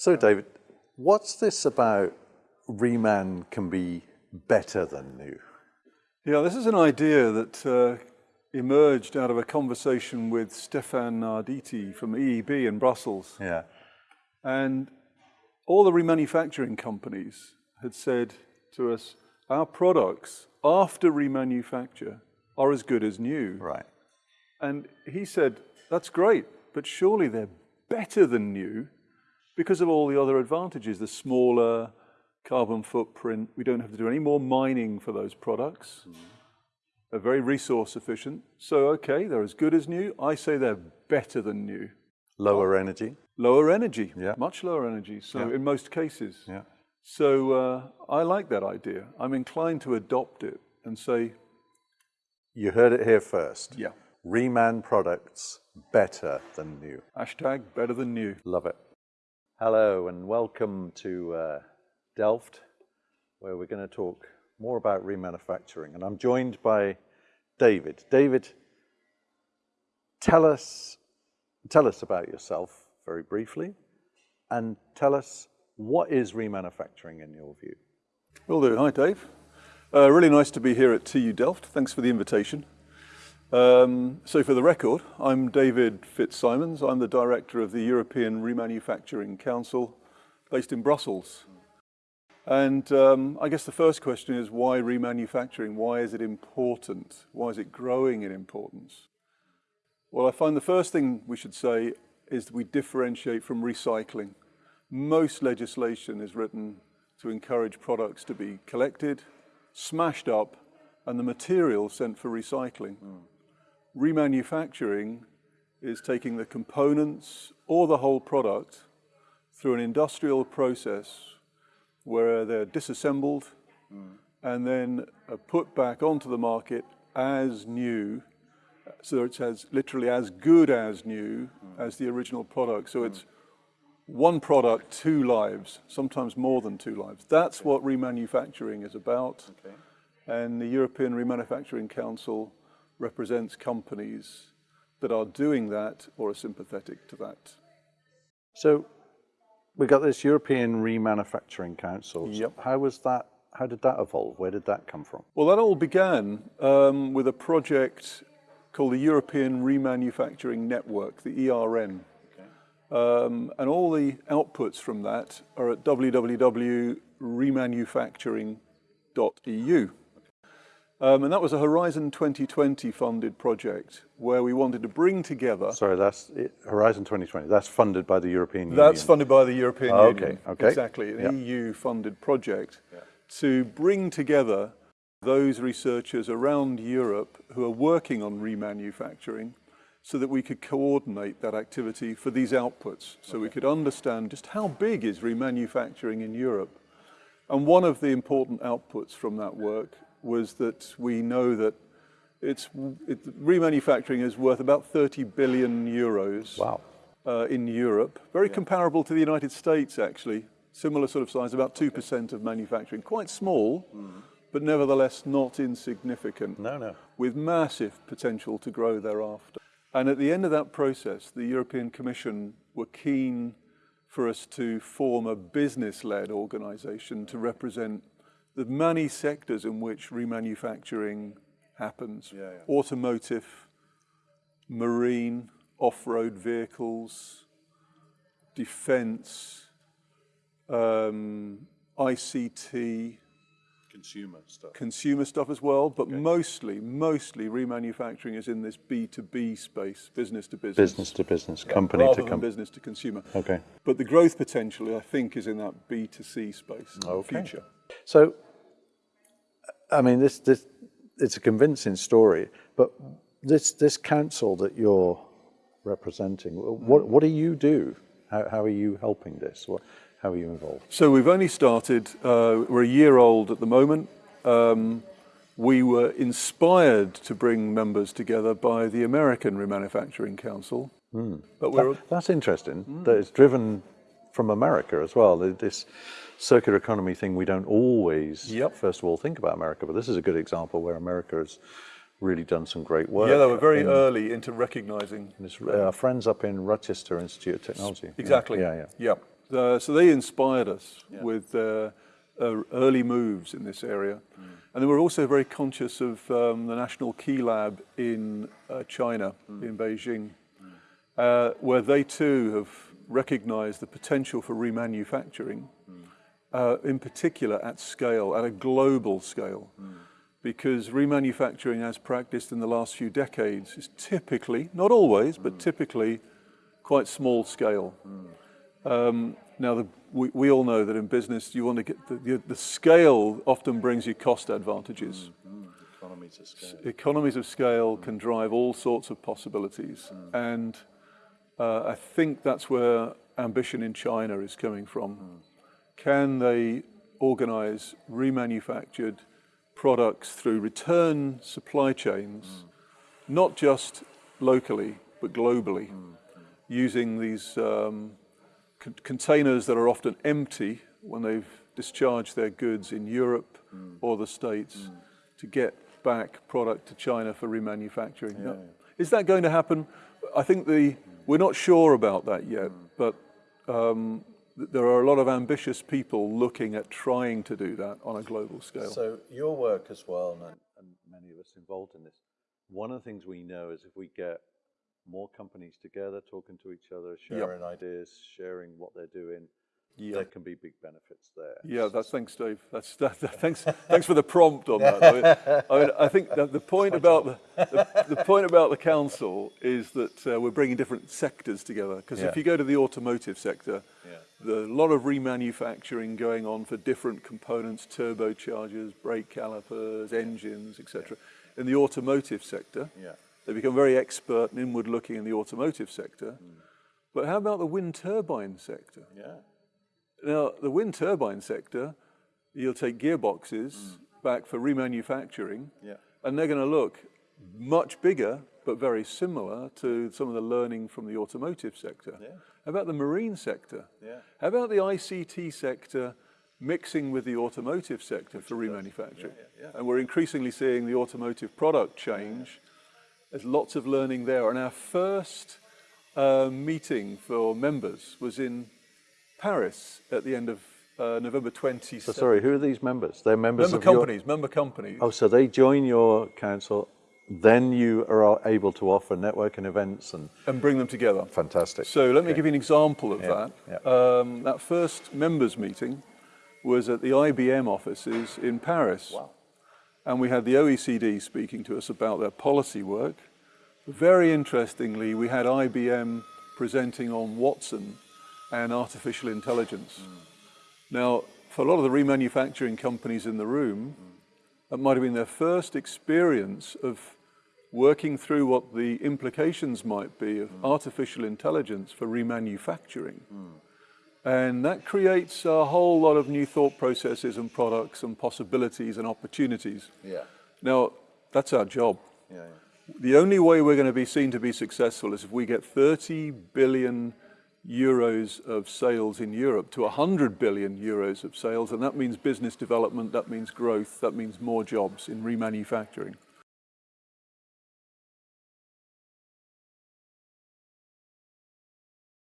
So, David, what's this about reman can be better than new? Yeah, this is an idea that uh, emerged out of a conversation with Stefan Arditi from EEB in Brussels. Yeah. And all the remanufacturing companies had said to us, our products after remanufacture are as good as new. Right. And he said, that's great, but surely they're better than new because of all the other advantages, the smaller carbon footprint, we don't have to do any more mining for those products. Mm. They're very resource efficient. So, okay, they're as good as new. I say they're better than new. Lower oh. energy? Lower energy, yeah. much lower energy. So, yeah. in most cases. Yeah. So, uh, I like that idea. I'm inclined to adopt it and say. You heard it here first. Yeah. Reman products better than new. Hashtag better than new. Love it. Hello, and welcome to uh, Delft, where we're going to talk more about remanufacturing. And I'm joined by David. David, tell us, tell us about yourself very briefly, and tell us what is remanufacturing in your view? Will do. Hi, Dave. Uh, really nice to be here at TU Delft. Thanks for the invitation. Um, so for the record, I'm David Fitzsimons. I'm the director of the European Remanufacturing Council based in Brussels. And um, I guess the first question is why remanufacturing? Why is it important? Why is it growing in importance? Well, I find the first thing we should say is that we differentiate from recycling. Most legislation is written to encourage products to be collected, smashed up, and the material sent for recycling. Mm. Remanufacturing is taking the components or the whole product through an industrial process where they're disassembled mm. and then put back onto the market as new. So it's as literally as good as new mm. as the original product. So mm. it's one product, two lives, sometimes more than two lives. That's okay. what remanufacturing is about. Okay. And the European Remanufacturing Council represents companies that are doing that or are sympathetic to that. So we got this European Remanufacturing Council. Yep. How was that? How did that evolve? Where did that come from? Well, that all began um, with a project called the European Remanufacturing Network, the ERN. Um, and all the outputs from that are at www.remanufacturing.eu. Um, and that was a Horizon 2020 funded project where we wanted to bring together. Sorry, that's it, Horizon 2020. That's funded by the European Union. That's funded by the European oh, Union. Okay, okay. Exactly, an yep. EU funded project yeah. to bring together those researchers around Europe who are working on remanufacturing so that we could coordinate that activity for these outputs. So okay. we could understand just how big is remanufacturing in Europe. And one of the important outputs from that work was that we know that it's, it, remanufacturing is worth about 30 billion euros wow. uh, in Europe. Very yeah. comparable to the United States, actually. Similar sort of size, about 2% of manufacturing. Quite small, mm. but nevertheless not insignificant. No, no. With massive potential to grow thereafter. And at the end of that process, the European Commission were keen for us to form a business-led organization to represent the many sectors in which remanufacturing happens. Yeah, yeah. Automotive, marine, off-road vehicles, defense, um, ICT, consumer stuff. Consumer stuff as well, but okay. mostly, mostly remanufacturing is in this B2B space, business to business. Business to business, company to company. business to consumer. Okay. But the growth potential, I think, is in that B2C space okay. in the future. So I mean, this, this, it's a convincing story, but this, this council that you're representing, what, what do you do? How, how are you helping this? What, how are you involved? So we've only started, uh, we're a year old at the moment. Um, we were inspired to bring members together by the American Remanufacturing Council. Mm. But we're, that, that's interesting, mm. that it's driven from America as well. This circular economy thing, we don't always, yep. first of all, think about America, but this is a good example where America has really done some great work. Yeah, they were very in, early into recognizing. Our friends up in Rochester Institute of Technology. Exactly. Yeah, yeah. yeah. uh, so they inspired us with uh, uh, early moves in this area. And then we're also very conscious of um, the National Key Lab in uh, China, in Beijing, uh, where they too have recognized the potential for remanufacturing, uh, in particular at scale, at a global scale. Hmm. Because remanufacturing as practiced in the last few decades is typically, not always, but hmm. typically quite small scale. Hmm. Um, now, the, we, we all know that in business, you want to get the, the, the scale often brings you cost advantages. Economies of scale. Economies of scale can drive all sorts of possibilities. And uh, I think that's where ambition in China is coming from. Can they organize remanufactured products through return supply chains, not just locally, but globally, using these um, con- containers that are often empty when they've discharged their goods in Europe or the States to get back product to China for remanufacturing. Now, Is that going to happen? I think the, we're not sure about that yet, but um, there are a lot of ambitious people looking at trying to do that on a global scale. So your work as well, and, and many of us involved in this, one of the things we know is if we get more companies together, talking to each other, sharing ideas, sharing what they're doing, there can be big benefits there. Yeah, that's thanks, Dave. That's that, that- thanks. Thanks for the prompt on that. I, mean, I, mean, I think that the point about the, the, the point about the council is that uh, we're bringing different sectors together. Because Yeah. if you go to the automotive sector, Yeah. there's a lot of remanufacturing going on for different components, turbochargers, brake calipers, engines, etc. In the automotive sector, Yeah. they become very expert and inward-looking in the automotive sector. Hmm. But how about the wind turbine sector? Yeah. Now, the wind turbine sector, you'll take gearboxes back for remanufacturing, Yeah. and they're going to look much bigger, but very similar to some of the learning from the automotive sector. Yeah. How about the marine sector? Yeah. How about the ICT sector mixing with the automotive sector for remanufacturing? And we're increasingly seeing the automotive product change. There's lots of learning there. And our first uh, meeting for members was in Paris at the end of uh, November 27th. So sorry, who are these members? They're members Member of your- companies, member companies. Oh, so they join your council, then you are able to offer networking events and and bring them together. fantastic. So let me give you an example of Yeah, that. Um, that first members meeting was at the IBM offices in Paris. Wow. And we had the OECD speaking to us about their policy work. Very interestingly, we had IBM presenting on Watson and artificial intelligence. Now, for a lot of the remanufacturing companies in the room, that might have been their first experience of working through what the implications might be of hmm. artificial intelligence for remanufacturing. And that creates a whole lot of new thought processes and products and possibilities and opportunities. Yeah. Now, that's our job. Yeah, yeah. The only way we're going to be seen to be successful is if we get 30 billion euros of sales in Europe to 100 billion euros of sales, and that means business development, that means growth, that means more jobs in remanufacturing.